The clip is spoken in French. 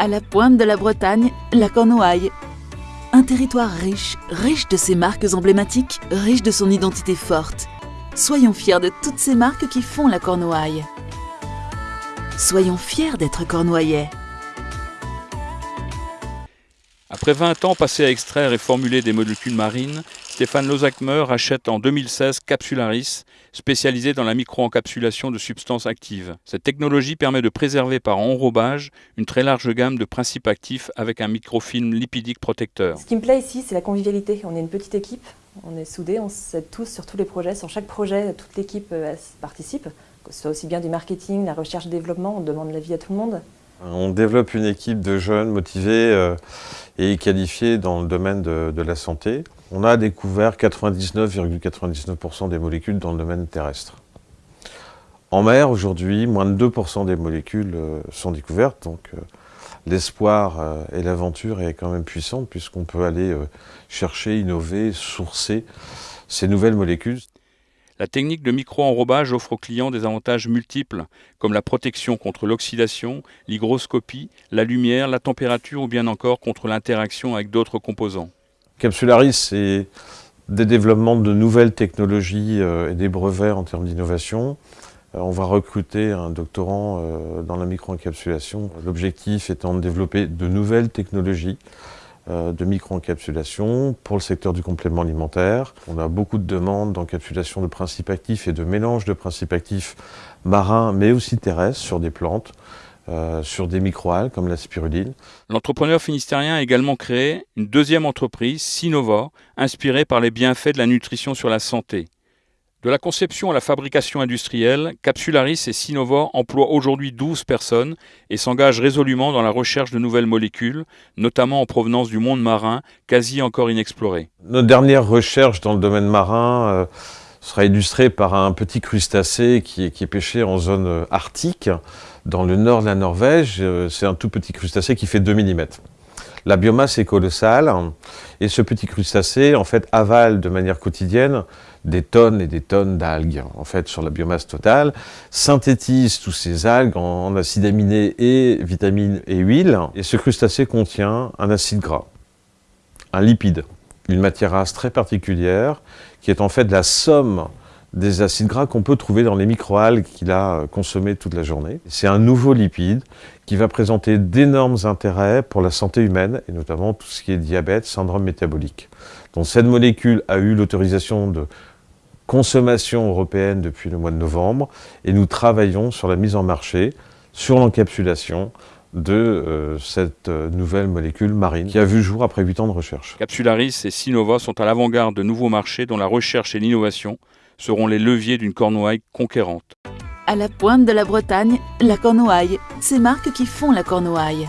À la pointe de la Bretagne, la Cornouaille. Un territoire riche, riche de ses marques emblématiques, riche de son identité forte. Soyons fiers de toutes ces marques qui font la Cornouaille. Soyons fiers d'être cornouaillais. Après 20 ans passés à extraire et formuler des molécules marines, Stéphane Lozakmer achète en 2016 Capsularis, spécialisé dans la micro-encapsulation de substances actives. Cette technologie permet de préserver par enrobage une très large gamme de principes actifs avec un microfilm lipidique protecteur. Ce qui me plaît ici, c'est la convivialité. On est une petite équipe, on est soudés, on s'aide tous sur tous les projets. Sur chaque projet, toute l'équipe euh, participe, que ce soit aussi bien du marketing, la recherche et développement, on demande l'avis à tout le monde. On développe une équipe de jeunes motivés euh, et qualifiés dans le domaine de, la santé. On a découvert 99,99% des molécules dans le domaine terrestre. En mer, aujourd'hui, moins de 2% des molécules euh, sont découvertes, donc euh, l'espoir et l'aventure est quand même puissante puisqu'on peut aller chercher, innover, sourcer ces nouvelles molécules. La technique de micro-enrobage offre aux clients des avantages multiples, comme la protection contre l'oxydation, l'hygroscopie, la lumière, la température ou bien encore contre l'interaction avec d'autres composants. Capsularis, c'est des développements de nouvelles technologies euh, et des brevets en termes d'innovation. Euh, on va recruter un doctorant euh, dans la micro-encapsulation, l'objectif étant de développer de nouvelles technologies de micro-encapsulation pour le secteur du complément alimentaire. On a beaucoup de demandes d'encapsulation de principes actifs et de mélange de principes actifs marins mais aussi terrestres sur des plantes. Euh, sur des microalgues comme la spiruline. L'entrepreneur finistérien a également créé une deuxième entreprise, Sinova, inspirée par les bienfaits de la nutrition sur la santé. De la conception à la fabrication industrielle, Capsularis et Sinova emploient aujourd'hui 12 personnes et s'engagent résolument dans la recherche de nouvelles molécules, notamment en provenance du monde marin, quasi encore inexploré. Notre dernière recherche dans le domaine marin euh, sera illustrée par un petit crustacé qui est, qui est pêché en zone euh, arctique, dans le nord de la Norvège. Euh, c'est un tout petit crustacé qui fait 2 mm. La biomasse est colossale et ce petit crustacé en fait avale de manière quotidienne des tonnes et des tonnes d'algues en fait sur la biomasse totale, synthétise tous ces algues en acides aminés et vitamines et huiles. Et ce crustacé contient un acide gras, un lipide, une matière race très particulière qui est en fait la somme des acides gras qu'on peut trouver dans les microalgues qu'il a consommées toute la journée. C'est un nouveau lipide qui va présenter d'énormes intérêts pour la santé humaine, et notamment tout ce qui est diabète, syndrome métabolique. Donc cette molécule a eu l'autorisation de consommation européenne depuis le mois de novembre, et nous travaillons sur la mise en marché, sur l'encapsulation, de euh, cette euh, nouvelle molécule marine qui a vu jour après 8 ans de recherche. Capsularis et Sinova sont à l'avant-garde de nouveaux marchés dont la recherche et l'innovation seront les leviers d'une Cornouaille conquérante. À la pointe de la Bretagne, la Cornouaille, ces marques qui font la Cornouaille.